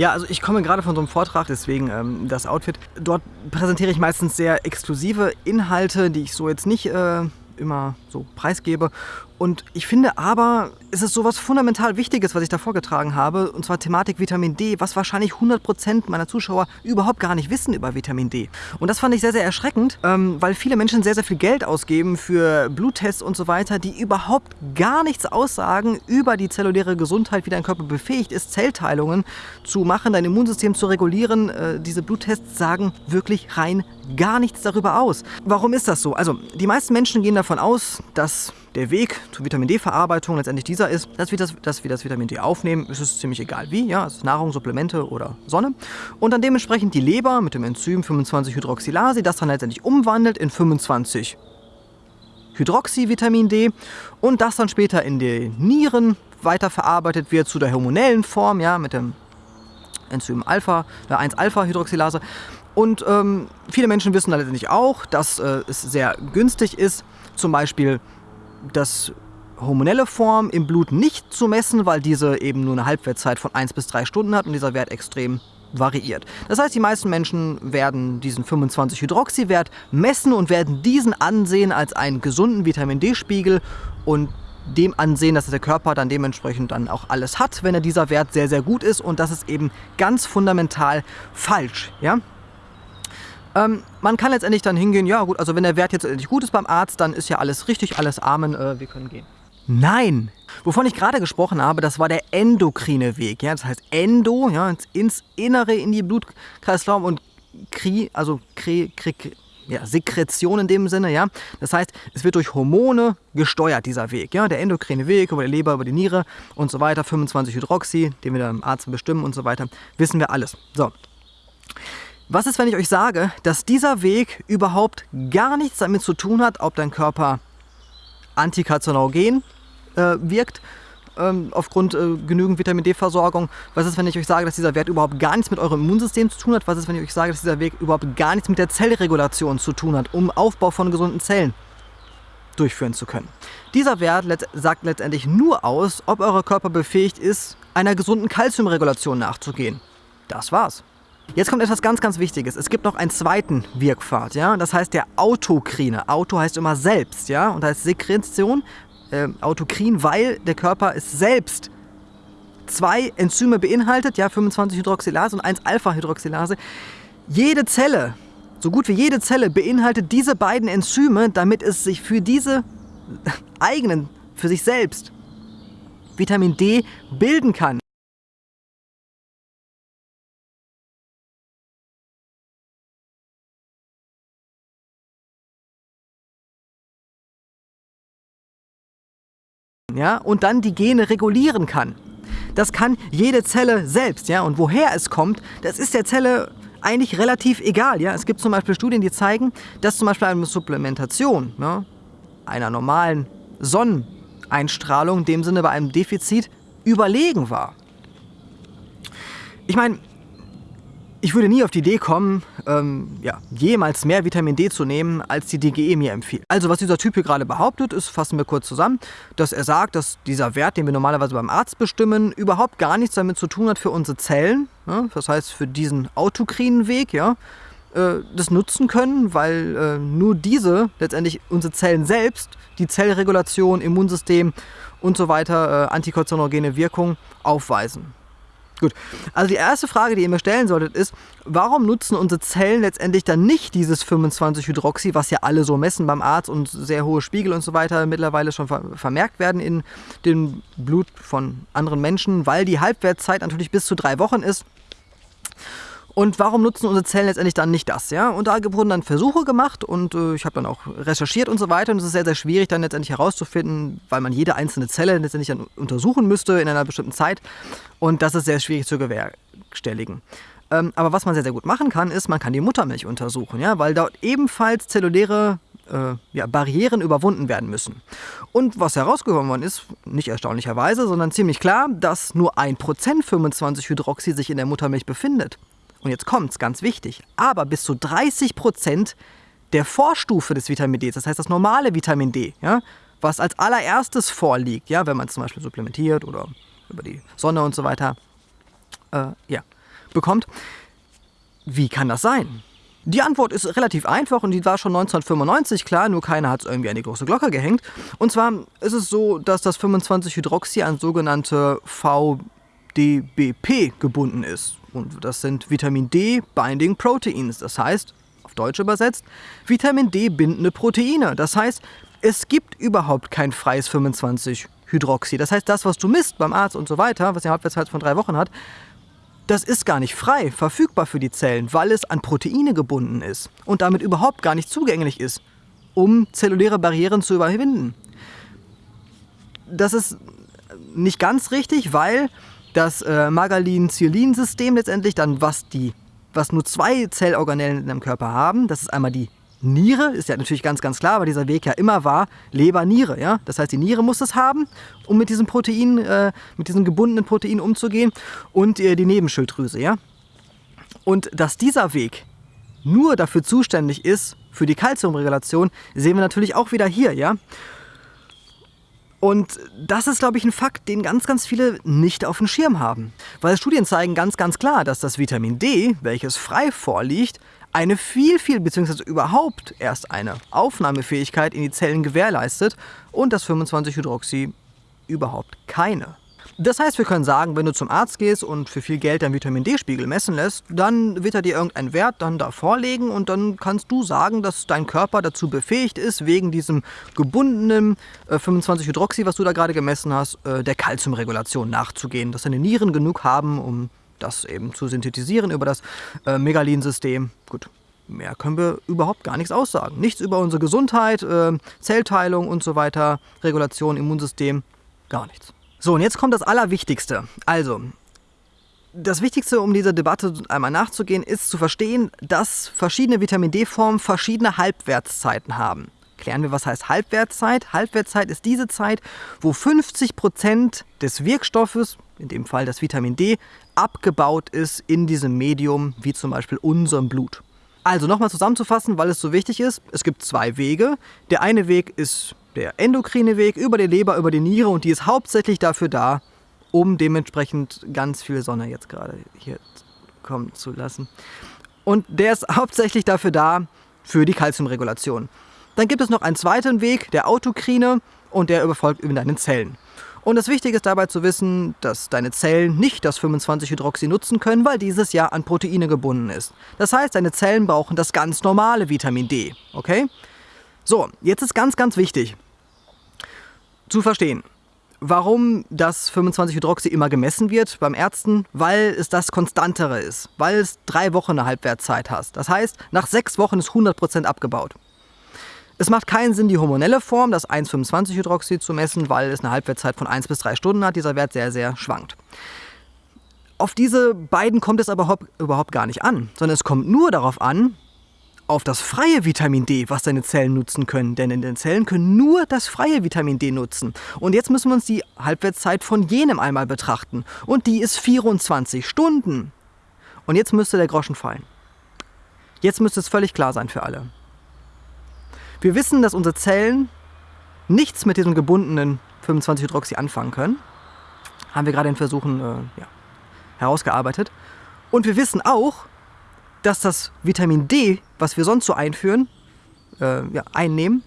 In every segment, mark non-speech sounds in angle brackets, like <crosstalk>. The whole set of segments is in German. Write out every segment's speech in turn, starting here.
Ja, also ich komme gerade von so einem Vortrag, deswegen ähm, das Outfit. Dort präsentiere ich meistens sehr exklusive Inhalte, die ich so jetzt nicht äh, immer so preisgebe. Und ich finde aber, es ist so was fundamental Wichtiges, was ich da vorgetragen habe, und zwar Thematik Vitamin D, was wahrscheinlich 100% meiner Zuschauer überhaupt gar nicht wissen über Vitamin D. Und das fand ich sehr, sehr erschreckend, ähm, weil viele Menschen sehr, sehr viel Geld ausgeben für Bluttests und so weiter, die überhaupt gar nichts aussagen über die zelluläre Gesundheit, wie dein Körper befähigt ist, Zellteilungen zu machen, dein Immunsystem zu regulieren. Äh, diese Bluttests sagen wirklich rein gar nichts darüber aus. Warum ist das so? Also, die meisten Menschen gehen davon aus, dass der Weg zur Vitamin D-Verarbeitung letztendlich dieser ist, dass wir, das, dass wir das Vitamin D aufnehmen, ist es ziemlich egal wie, ja, ist Nahrung, Supplemente oder Sonne. Und dann dementsprechend die Leber mit dem Enzym 25-Hydroxylase, das dann letztendlich umwandelt in 25 Hydroxyvitamin D und das dann später in den Nieren weiterverarbeitet wird zu der hormonellen Form, ja, mit dem Enzym Alpha, der 1-Alpha-Hydroxylase. Und ähm, viele Menschen wissen letztendlich auch, dass äh, es sehr günstig ist, zum Beispiel das hormonelle Form im Blut nicht zu messen, weil diese eben nur eine Halbwertzeit von 1 bis 3 Stunden hat und dieser Wert extrem variiert. Das heißt, die meisten Menschen werden diesen 25-Hydroxy-Wert messen und werden diesen ansehen als einen gesunden Vitamin D-Spiegel und dem ansehen, dass der Körper dann dementsprechend dann auch alles hat, wenn er dieser Wert sehr, sehr gut ist und das ist eben ganz fundamental falsch. Ja? Ähm, man kann letztendlich dann hingehen, ja gut, also wenn der Wert jetzt endlich gut ist beim Arzt, dann ist ja alles richtig, alles Amen, äh, wir können gehen. Nein! Wovon ich gerade gesprochen habe, das war der endokrine Weg. Ja? Das heißt Endo, ja, ins Innere, in die Blutkreislauf und Kri, also Kri, Kri, ja, Sekretion in dem Sinne. Ja? Das heißt, es wird durch Hormone gesteuert, dieser Weg. Ja? Der endokrine Weg über die Leber, über die Niere und so weiter, 25 Hydroxy, den wir dann im Arzt bestimmen und so weiter, wissen wir alles. So. Was ist, wenn ich euch sage, dass dieser Weg überhaupt gar nichts damit zu tun hat, ob dein Körper antikarzinogen äh, wirkt, ähm, aufgrund äh, genügend Vitamin D-Versorgung? Was ist, wenn ich euch sage, dass dieser Wert überhaupt gar nichts mit eurem Immunsystem zu tun hat? Was ist, wenn ich euch sage, dass dieser Weg überhaupt gar nichts mit der Zellregulation zu tun hat, um Aufbau von gesunden Zellen durchführen zu können? Dieser Wert let sagt letztendlich nur aus, ob euer Körper befähigt ist, einer gesunden Kalziumregulation nachzugehen. Das war's. Jetzt kommt etwas ganz, ganz Wichtiges. Es gibt noch einen zweiten Wirkpfad, ja. Das heißt der Autokrine. Auto heißt immer selbst, ja, und heißt Sekretion, äh, Autokrin, weil der Körper es selbst zwei Enzyme beinhaltet, ja, 25-Hydroxylase und 1-Alpha-Hydroxylase. Jede Zelle, so gut wie jede Zelle, beinhaltet diese beiden Enzyme, damit es sich für diese <laughs> eigenen, für sich selbst Vitamin D bilden kann. Ja, und dann die Gene regulieren kann. Das kann jede Zelle selbst, ja, und woher es kommt, das ist der Zelle eigentlich relativ egal, ja. Es gibt zum Beispiel Studien, die zeigen, dass zum Beispiel eine Supplementation ja, einer normalen Sonneneinstrahlung, in dem Sinne bei einem Defizit, überlegen war. Ich meine, ich würde nie auf die Idee kommen, ähm, ja, jemals mehr Vitamin D zu nehmen, als die DGE mir empfiehlt. Also was dieser Typ hier gerade behauptet, ist, fassen wir kurz zusammen, dass er sagt, dass dieser Wert, den wir normalerweise beim Arzt bestimmen, überhaupt gar nichts damit zu tun hat für unsere Zellen. Ja, das heißt, für diesen autokrinen Weg, ja, äh, das nutzen können, weil äh, nur diese letztendlich unsere Zellen selbst, die Zellregulation, Immunsystem und so weiter, äh, antikarzinogene Wirkung aufweisen. Gut, also die erste Frage, die ihr mir stellen solltet, ist, warum nutzen unsere Zellen letztendlich dann nicht dieses 25-Hydroxy, was ja alle so messen beim Arzt und sehr hohe Spiegel und so weiter mittlerweile schon vermerkt werden in dem Blut von anderen Menschen, weil die Halbwertszeit natürlich bis zu drei Wochen ist. Und warum nutzen unsere Zellen letztendlich dann nicht das? Ja? Und da wurden dann Versuche gemacht und äh, ich habe dann auch recherchiert und so weiter. Und es ist sehr, sehr schwierig dann letztendlich herauszufinden, weil man jede einzelne Zelle letztendlich dann untersuchen müsste in einer bestimmten Zeit. Und das ist sehr schwierig zu bewerkstelligen. Ähm, aber was man sehr, sehr gut machen kann, ist, man kann die Muttermilch untersuchen, ja? weil dort ebenfalls zelluläre äh, ja, Barrieren überwunden werden müssen. Und was herausgekommen worden ist, nicht erstaunlicherweise, sondern ziemlich klar, dass nur 1% 25-Hydroxy sich in der Muttermilch befindet und jetzt kommt es, ganz wichtig, aber bis zu 30 Prozent der Vorstufe des Vitamin D, das heißt das normale Vitamin D, ja, was als allererstes vorliegt, ja, wenn man zum Beispiel supplementiert oder über die Sonne und so weiter, äh, ja, bekommt. Wie kann das sein? Die Antwort ist relativ einfach und die war schon 1995 klar, nur keiner hat es irgendwie an die große Glocke gehängt. Und zwar ist es so, dass das 25-Hydroxy an sogenannte VDBP gebunden ist. Und das sind Vitamin D Binding Proteins. Das heißt, auf Deutsch übersetzt, Vitamin D bindende Proteine. Das heißt, es gibt überhaupt kein freies 25-Hydroxy. Das heißt, das, was du misst beim Arzt und so weiter, was eine Halbwertszeit von drei Wochen hat, das ist gar nicht frei verfügbar für die Zellen, weil es an Proteine gebunden ist und damit überhaupt gar nicht zugänglich ist, um zelluläre Barrieren zu überwinden. Das ist nicht ganz richtig, weil das äh, Magalin-Ziolin-System letztendlich dann, was, die, was nur zwei Zellorganellen in deinem Körper haben, das ist einmal die Niere, ist ja natürlich ganz, ganz klar, weil dieser Weg ja immer war, Leber, Niere. Ja? Das heißt, die Niere muss es haben, um mit diesem Protein, äh, mit diesem gebundenen Protein umzugehen und äh, die Nebenschilddrüse. Ja? Und dass dieser Weg nur dafür zuständig ist, für die Kalziumregulation, sehen wir natürlich auch wieder hier. Ja? Und das ist, glaube ich, ein Fakt, den ganz, ganz viele nicht auf dem Schirm haben. Weil Studien zeigen ganz, ganz klar, dass das Vitamin D, welches frei vorliegt, eine viel, viel, beziehungsweise überhaupt erst eine Aufnahmefähigkeit in die Zellen gewährleistet und das 25-Hydroxy überhaupt keine. Das heißt, wir können sagen, wenn du zum Arzt gehst und für viel Geld deinen Vitamin D-Spiegel messen lässt, dann wird er dir irgendeinen Wert dann da vorlegen und dann kannst du sagen, dass dein Körper dazu befähigt ist, wegen diesem gebundenen äh, 25-Hydroxy, was du da gerade gemessen hast, äh, der Kalziumregulation nachzugehen, dass deine Nieren genug haben, um das eben zu synthetisieren über das äh, Megalin-System. Gut, mehr können wir überhaupt gar nichts aussagen. Nichts über unsere Gesundheit, äh, Zellteilung und so weiter, Regulation, Immunsystem, gar nichts. So, und jetzt kommt das Allerwichtigste. Also, das Wichtigste, um dieser Debatte einmal nachzugehen, ist zu verstehen, dass verschiedene Vitamin D-Formen verschiedene Halbwertszeiten haben. Klären wir, was heißt Halbwertszeit? Halbwertszeit ist diese Zeit, wo 50 Prozent des Wirkstoffes, in dem Fall das Vitamin D, abgebaut ist in diesem Medium, wie zum Beispiel unserem Blut. Also nochmal zusammenzufassen, weil es so wichtig ist, es gibt zwei Wege. Der eine Weg ist der endokrine Weg über die Leber, über die Niere und die ist hauptsächlich dafür da, um dementsprechend ganz viel Sonne jetzt gerade hier kommen zu lassen. Und der ist hauptsächlich dafür da, für die Kalziumregulation. Dann gibt es noch einen zweiten Weg, der autokrine, und der überfolgt über deine Zellen. Und das Wichtige ist dabei zu wissen, dass deine Zellen nicht das 25-Hydroxy nutzen können, weil dieses ja an Proteine gebunden ist. Das heißt, deine Zellen brauchen das ganz normale Vitamin D. Okay? So, jetzt ist ganz, ganz wichtig zu verstehen, warum das 25-Hydroxy immer gemessen wird beim Ärzten, weil es das Konstantere ist, weil es drei Wochen eine Halbwertszeit hast. Das heißt, nach sechs Wochen ist 100% abgebaut. Es macht keinen Sinn, die hormonelle Form, das 1,25-Hydroxy, zu messen, weil es eine Halbwertszeit von 1 bis 3 Stunden hat. Dieser Wert sehr, sehr schwankt. Auf diese beiden kommt es aber überhaupt gar nicht an, sondern es kommt nur darauf an, auf das freie Vitamin D, was deine Zellen nutzen können. Denn in den Zellen können nur das freie Vitamin D nutzen. Und jetzt müssen wir uns die Halbwertszeit von jenem einmal betrachten. Und die ist 24 Stunden. Und jetzt müsste der Groschen fallen. Jetzt müsste es völlig klar sein für alle. Wir wissen, dass unsere Zellen nichts mit diesem gebundenen 25-Hydroxy anfangen können. Haben wir gerade in Versuchen äh, ja, herausgearbeitet. Und wir wissen auch, dass das Vitamin D, was wir sonst so einführen, äh, ja, einnehmen,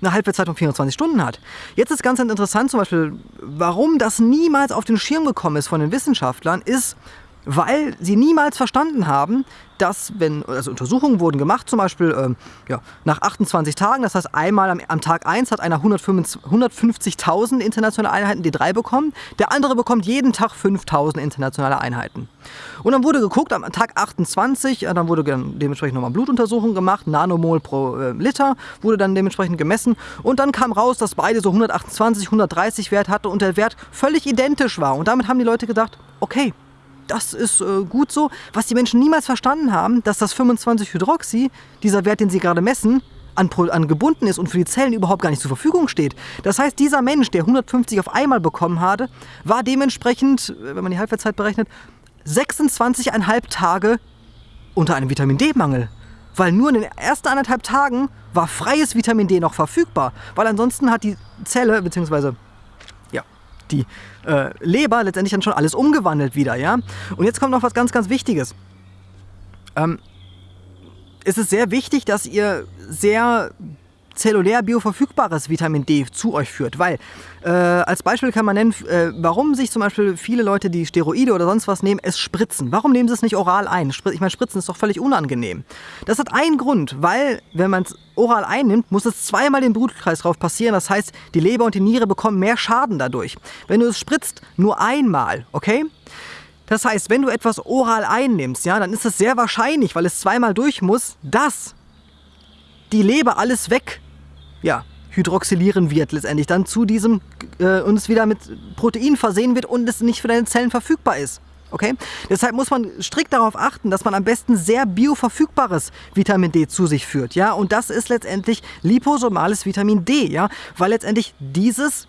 eine Halbwertszeit von 24 Stunden hat. Jetzt ist ganz interessant zum Beispiel, warum das niemals auf den Schirm gekommen ist von den Wissenschaftlern, ist, weil sie niemals verstanden haben, dass, wenn, also Untersuchungen wurden gemacht, zum Beispiel äh, ja, nach 28 Tagen, das heißt einmal am, am Tag 1 hat einer 150.000 internationale Einheiten D3 bekommen, der andere bekommt jeden Tag 5.000 internationale Einheiten. Und dann wurde geguckt, am Tag 28, äh, dann wurde dementsprechend nochmal Blutuntersuchung gemacht, Nanomol pro äh, Liter wurde dann dementsprechend gemessen und dann kam raus, dass beide so 128, 130 Wert hatten und der Wert völlig identisch war. Und damit haben die Leute gedacht, okay, das ist äh, gut so. Was die Menschen niemals verstanden haben, dass das 25-Hydroxy, dieser Wert, den sie gerade messen, an, an, gebunden ist und für die Zellen überhaupt gar nicht zur Verfügung steht. Das heißt, dieser Mensch, der 150 auf einmal bekommen hatte, war dementsprechend, wenn man die Halbwertszeit berechnet, 26,5 Tage unter einem Vitamin D-Mangel. Weil nur in den ersten anderthalb Tagen war freies Vitamin D noch verfügbar. Weil ansonsten hat die Zelle, beziehungsweise die äh, Leber letztendlich dann schon alles umgewandelt wieder, ja. Und jetzt kommt noch was ganz, ganz Wichtiges. Ähm, es ist sehr wichtig, dass ihr sehr zellulär bioverfügbares Vitamin D zu euch führt. Weil, äh, als Beispiel kann man nennen, äh, warum sich zum Beispiel viele Leute, die Steroide oder sonst was nehmen, es spritzen. Warum nehmen sie es nicht oral ein? Ich meine, Spritzen ist doch völlig unangenehm. Das hat einen Grund, weil, wenn man es oral einnimmt, muss es zweimal den Blutkreislauf passieren. Das heißt, die Leber und die Niere bekommen mehr Schaden dadurch. Wenn du es spritzt, nur einmal, okay? Das heißt, wenn du etwas oral einnimmst, ja, dann ist es sehr wahrscheinlich, weil es zweimal durch muss, dass die Leber alles weg ja, hydroxylieren wird letztendlich dann zu diesem äh, es wieder mit Protein versehen wird und es nicht für deine Zellen verfügbar ist. Okay? Deshalb muss man strikt darauf achten, dass man am besten sehr bioverfügbares Vitamin D zu sich führt. Ja? Und das ist letztendlich liposomales Vitamin D, ja? weil letztendlich dieses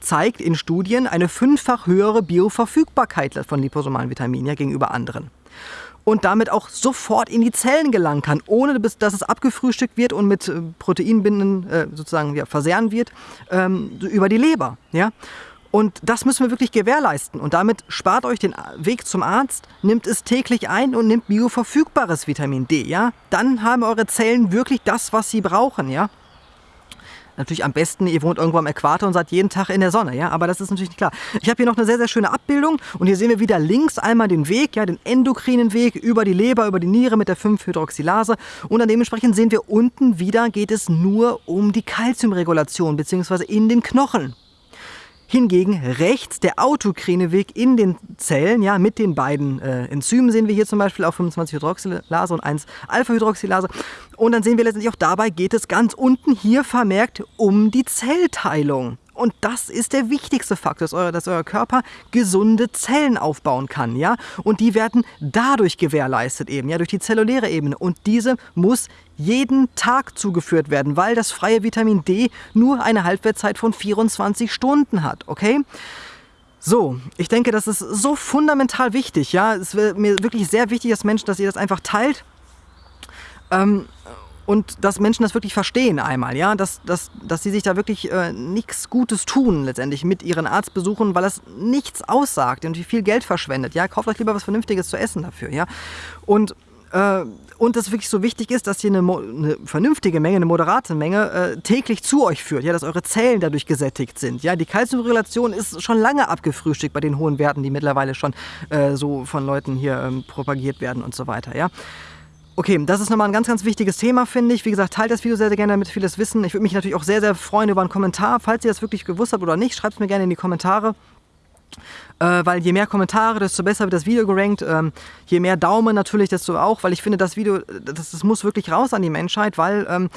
zeigt in Studien eine fünffach höhere Bioverfügbarkeit von liposomalen Vitaminen ja, gegenüber anderen und damit auch sofort in die Zellen gelangen kann, ohne dass es abgefrühstückt wird und mit äh, Proteinbinden äh, sozusagen ja, versehren wird ähm, über die Leber. Ja? Und das müssen wir wirklich gewährleisten. Und damit spart euch den Weg zum Arzt, nimmt es täglich ein und nimmt bioverfügbares Vitamin D. Ja? Dann haben eure Zellen wirklich das, was sie brauchen. Ja? Natürlich am besten, ihr wohnt irgendwo am Äquator und seid jeden Tag in der Sonne, ja, aber das ist natürlich nicht klar. Ich habe hier noch eine sehr, sehr schöne Abbildung und hier sehen wir wieder links einmal den Weg, ja, den endokrinen Weg über die Leber, über die Niere mit der 5-Hydroxylase und dann dementsprechend sehen wir unten wieder geht es nur um die Kalziumregulation bzw. in den Knochen. Hingegen rechts der autokrine Weg in den Zellen, ja, mit den beiden äh, Enzymen sehen wir hier zum Beispiel auf 25-Hydroxylase und 1-Alpha-Hydroxylase. Und dann sehen wir letztendlich auch dabei geht es ganz unten hier vermerkt um die Zellteilung. Und das ist der wichtigste Faktor, dass euer, dass euer Körper gesunde Zellen aufbauen kann, ja. Und die werden dadurch gewährleistet eben, ja, durch die zelluläre Ebene. Und diese muss jeden Tag zugeführt werden, weil das freie Vitamin D nur eine Halbwertzeit von 24 Stunden hat, okay? So, ich denke, das ist so fundamental wichtig, ja. Es wäre mir wirklich sehr wichtig, dass Menschen, dass ihr das einfach teilt. Ähm, und dass Menschen das wirklich verstehen einmal, ja, dass, dass, dass sie sich da wirklich äh, nichts Gutes tun letztendlich mit ihren Arztbesuchen, weil das nichts aussagt und wie viel Geld verschwendet, ja, kauft euch lieber was Vernünftiges zu essen dafür, ja, und äh, und es wirklich so wichtig ist, dass ihr eine, eine vernünftige Menge, eine moderate Menge äh, täglich zu euch führt, ja, dass eure Zellen dadurch gesättigt sind. Ja, die Kalziumregulation ist schon lange abgefrühstückt bei den hohen Werten, die mittlerweile schon äh, so von Leuten hier ähm, propagiert werden und so weiter. Ja. Okay, das ist nochmal ein ganz, ganz wichtiges Thema, finde ich. Wie gesagt, teilt das Video sehr, sehr gerne, damit viele es wissen. Ich würde mich natürlich auch sehr, sehr freuen über einen Kommentar. Falls ihr das wirklich gewusst habt oder nicht, schreibt es mir gerne in die Kommentare. Äh, weil je mehr Kommentare, desto besser wird das Video gerankt. Ähm, je mehr Daumen natürlich, desto auch, weil ich finde, das Video, das, das muss wirklich raus an die Menschheit, weil ähm,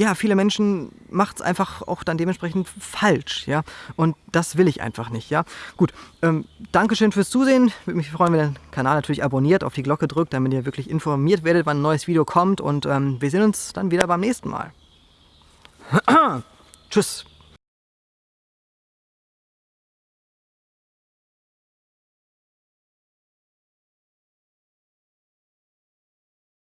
ja, viele Menschen macht es einfach auch dann dementsprechend falsch, ja. Und das will ich einfach nicht, ja. Gut, ähm, Dankeschön fürs Zusehen. Würde mich freuen, wenn ihr den Kanal natürlich abonniert, auf die Glocke drückt, damit ihr wirklich informiert werdet, wann ein neues Video kommt. Und ähm, wir sehen uns dann wieder beim nächsten Mal. <clears throat> Tschüss.